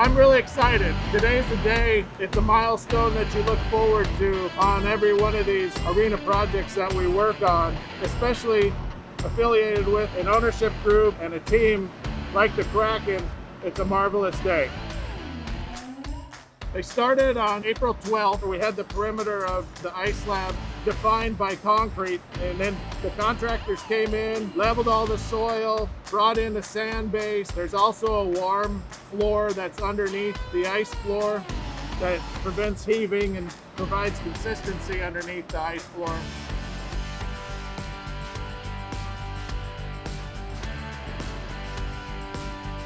I'm really excited. Today's the day. It's a milestone that you look forward to on every one of these arena projects that we work on, especially affiliated with an ownership group and a team like the Kraken. It's a marvelous day. They started on April 12th. We had the perimeter of the ice slab defined by concrete and then the contractors came in, leveled all the soil, brought in the sand base. There's also a warm floor that's underneath the ice floor that prevents heaving and provides consistency underneath the ice floor.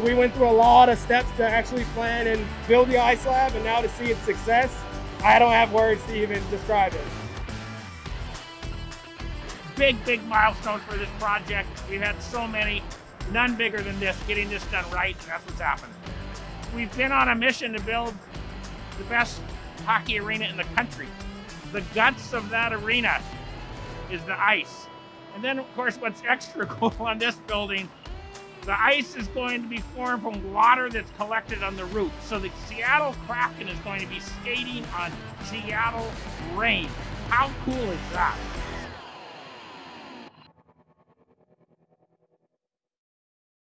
We went through a lot of steps to actually plan and build the ice slab, and now to see its success, I don't have words to even describe it. Big, big milestone for this project. We've had so many, none bigger than this, getting this done right, and that's what's happened. We've been on a mission to build the best hockey arena in the country. The guts of that arena is the ice. And then, of course, what's extra cool on this building the ice is going to be formed from water that's collected on the roof. So the Seattle Kraken is going to be skating on Seattle rain. How cool is that?